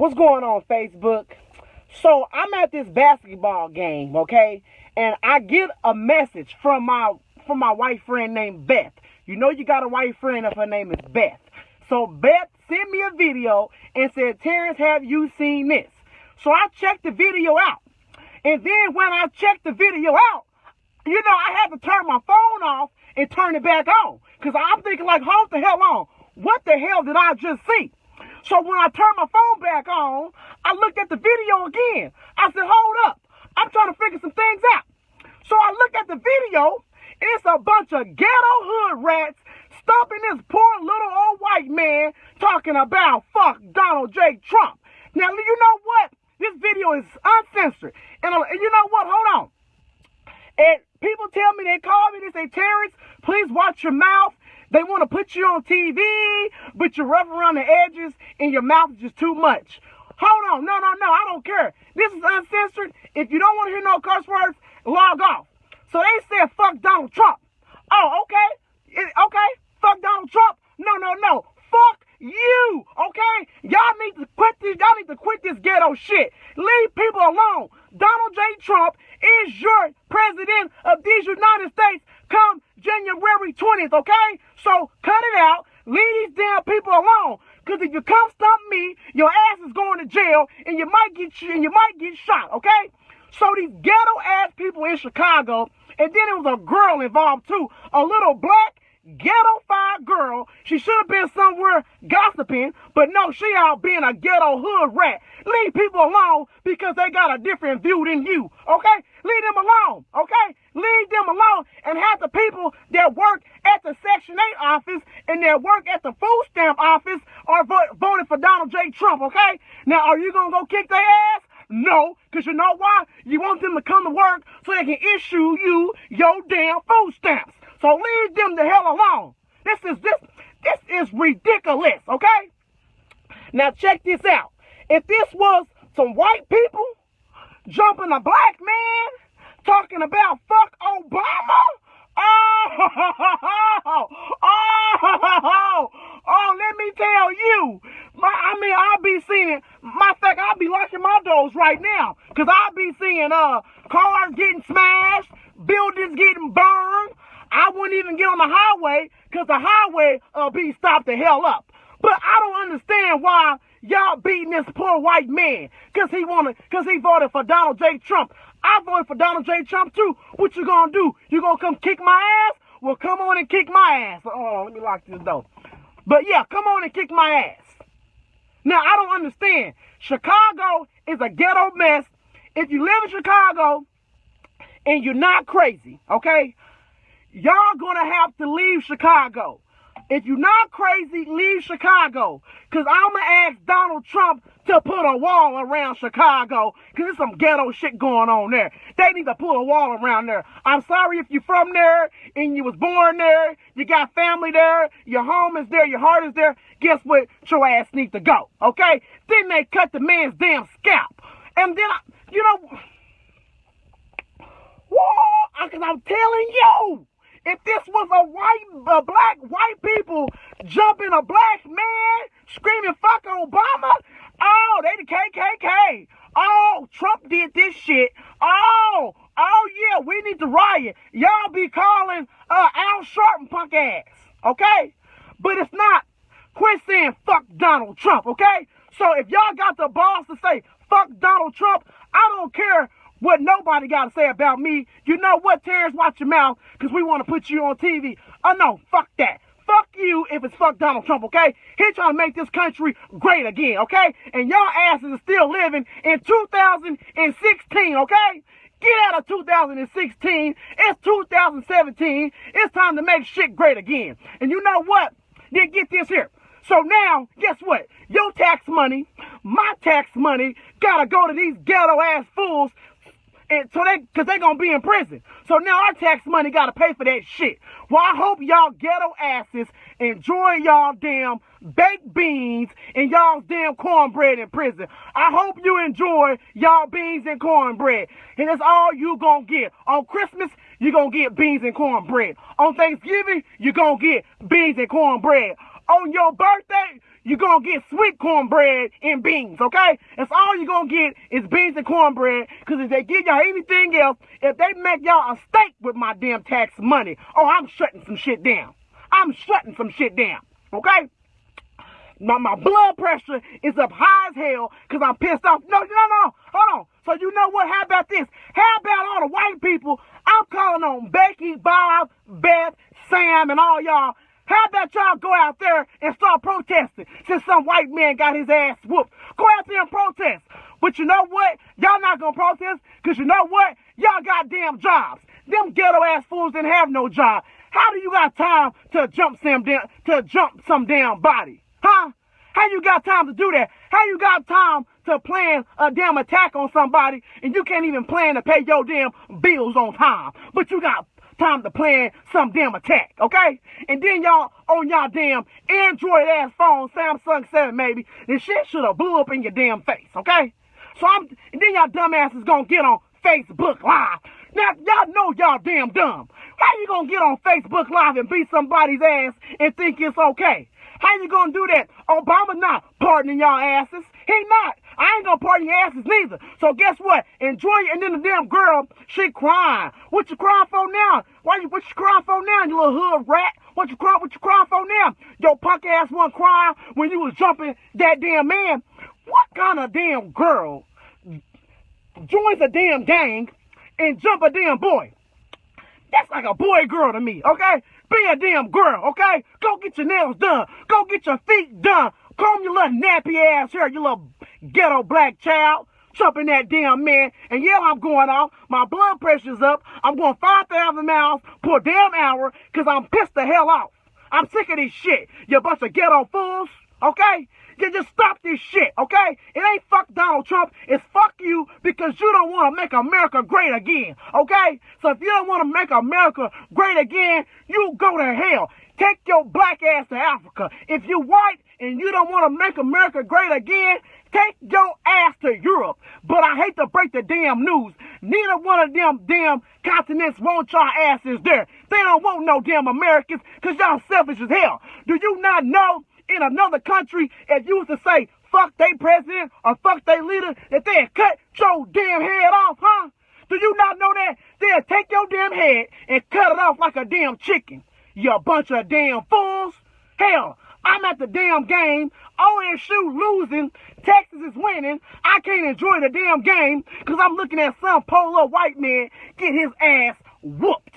What's going on, Facebook? So I'm at this basketball game, okay, and I get a message from my from my white friend named Beth. You know you got a white friend if her name is Beth. So Beth sent me a video and said, Terrence, have you seen this? So I checked the video out. And then when I checked the video out, you know, I had to turn my phone off and turn it back on. Because I'm thinking like, hold the hell on. What the hell did I just see? So when I turned my phone back on, I looked at the video again. I said, hold up. I'm trying to figure some things out. So I look at the video, and it's a bunch of ghetto hood rats stomping this poor little old white man talking about fuck Donald J. Trump. Now, you know what? This video is uncensored. And, uh, and you know what? Hold on. And people tell me, they call me, they say, Terrence, please watch your mouth. They want to put you on TV, but you're rough around the edges and your mouth is just too much. Hold on. No, no, no. I don't care. This is uncensored. If you don't want to hear no curse words, log off. So they said, fuck Donald Trump. Oh, okay. okay. Fuck Donald Trump. No, no, no. Fuck you. Okay. Y'all need to quit this. Y'all need to quit this ghetto shit. Leave people alone. Donald J. Trump is your president of these United States January 20th, okay? So cut it out. Leave these damn people alone. Cause if you come stump me, your ass is going to jail and you might get you and you might get shot, okay? So these ghetto ass people in Chicago, and then it was a girl involved too, a little black ghetto-fied girl. She should have been somewhere gossiping, but no, she out being a ghetto hood rat. Leave people alone because they got a different view than you, okay? Leave them alone, okay? Leave them alone and have that work at the Section 8 office and that work at the food stamp office are vo- voting for Donald J. Trump, okay? Now, are you going to go kick their ass? No, because you know why? You want them to come to work so they can issue you your damn food stamps. So leave them the hell alone. This is this this is ridiculous, okay? Now check this out. If this was some white people jumping a black man talking about fuck Obama, oh, oh, oh, oh, let me tell you, my, I mean, I'll be seeing, my fact, I'll be locking my doors right now, because I'll be seeing uh cars getting smashed, buildings getting burned, I wouldn't even get on the highway because the highway uh, be stopped the hell up. But I don't understand why y'all beating this poor white man because he wanted, because he voted for Donald J. Trump. I voted for Donald J. Trump too. What you gonna do? You gonna come kick my ass? Well, come on and kick my ass. Oh, let me lock this door. But yeah, come on and kick my ass. Now, I don't understand. Chicago is a ghetto mess. If you live in Chicago and you're not crazy, okay? y'all gonna have to leave Chicago. If you're not crazy, leave Chicago. Cause I'm gonna ask Donald Trump to put a wall around Chicago. Cause there's some ghetto shit going on there. They need to put a wall around there. I'm sorry if you're from there and you was born there, you got family there, your home is there, your heart is there. Guess what? Your ass needs to go. Okay? Then they cut the man's damn scalp. And then, I, you know, whoa, cause I'm telling you. If this was a white, a black, white people jumping a black man screaming "fuck Obama," oh, they the KKK. Oh, Trump did this shit. Oh, oh yeah, we need to riot. Y'all be calling uh, Al Sharpton punk ass, okay? But it's not. Quit saying fuck Donald Trump, okay? So if y'all got the balls to say fuck Donald Trump, I don't care what nobody got to say about me. You know what, Terrence? Watch your mouth because we want to put you on TV. Oh, uh, no, fuck that. Fuck you if it's fuck Donald Trump, okay? He trying to make this country great again, okay? And y'all asses are still living in 2016, okay? Get out of 2016. It's 2017. It's time to make shit great again. And you know what? Then get this here. So now, guess what? Your tax money, my tax money, gotta go to these ghetto ass fools and so they, cause they gonna be in prison. So now our tax money gotta pay for that shit. Well, I hope y'all ghetto asses enjoy y'all damn baked beans and y'all's damn cornbread in prison. I hope you enjoy y'all beans and cornbread. And that's all you gonna get. On Christmas, you gonna get beans and cornbread. On Thanksgiving, you gonna get beans and cornbread. On your birthday, you're gonna get sweet cornbread and beans, okay? That's all you're gonna get is beans and cornbread. Cause if they give y'all anything else, if they make y'all a steak with my damn tax money, oh, I'm shutting some shit down. I'm shutting some shit down, okay? My, my blood pressure is up high as hell because I'm pissed off. No, no, no, hold on. So you know what? How about this? How about all the white people? I'm calling on Becky, Bob, Beth, Sam, and all y'all. How about y'all go out there and start protesting since some white man got his ass whooped? Go out there and protest. But you know what? Y'all not gonna protest because you know what? Y'all got damn jobs. Them ghetto ass fools didn't have no job. How do you got time to jump some damn to jump some damn body? Huh? How you got time to do that? How you got time to plan a damn attack on somebody and you can't even plan to pay your damn bills on time? But you got time to plan some damn attack, okay? And then y'all on y'all damn Android ass phone, Samsung 7 maybe, this shit should have blew up in your damn face, okay? So I'm, and then y'all dumbasses gonna get on Facebook Live. Now, y'all know y'all damn dumb. How you gonna get on Facebook Live and beat somebody's ass and think it's okay? How you gonna do that? Obama not pardoning y'all asses. He not. I ain't gonna pardon your asses neither. So guess what? Enjoy it. And then the damn girl, she crying. What you crying for now? Why you what you crying for now, you little hood rat? What you crying what you crying for now? Your punk ass one crying when you was jumping that damn man. What kind of damn girl joins a damn gang and jump a damn boy? That's like a boy girl to me, okay? Be a damn girl, okay? Go get your nails done. Go get your feet done. Comb your little nappy ass hair, you little ghetto black child. Jumping that damn man. And yeah, I'm going off. My blood pressure's up. I'm going 5,000 miles per damn hour because I'm pissed the hell off. I'm sick of this shit. You bunch of ghetto fools, okay? Just stop this shit, okay? It ain't fuck Donald Trump. It's fuck you because you don't want to make America great again, okay? So if you don't want to make America great again, you go to hell. Take your black ass to Africa. If you white and you don't want to make America great again, take your ass to Europe. But I hate to break the damn news. Neither one of them damn continents want y'all asses there. They don't want no damn Americans because y'all selfish as hell. Do you not know in another country, if you was to say, fuck they president or fuck they leader, that they'd cut your damn head off, huh? Do you not know that? They'll take your damn head and cut it off like a damn chicken. You bunch of damn fools. Hell, I'm at the damn game. OSU losing. Texas is winning. I can't enjoy the damn game because I'm looking at some polo white man get his ass whooped.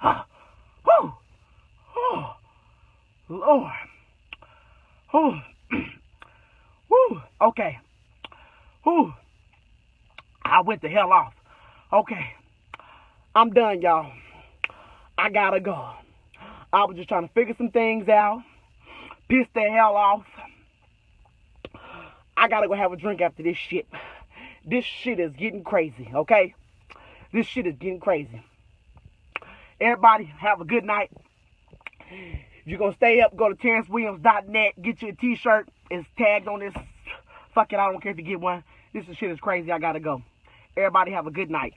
Whew. Lord. Whew. Whew. Okay. Whew. I went the hell off. Okay. I'm done, y'all. I gotta go. I was just trying to figure some things out. Piss the hell off. I gotta go have a drink after this shit. This shit is getting crazy, okay? This shit is getting crazy. Everybody, have a good night you're gonna stay up, go to TerrenceWilliams.net, get you a t-shirt. It's tagged on this. Fuck it, I don't care if you get one. This shit is crazy. I gotta go. Everybody have a good night.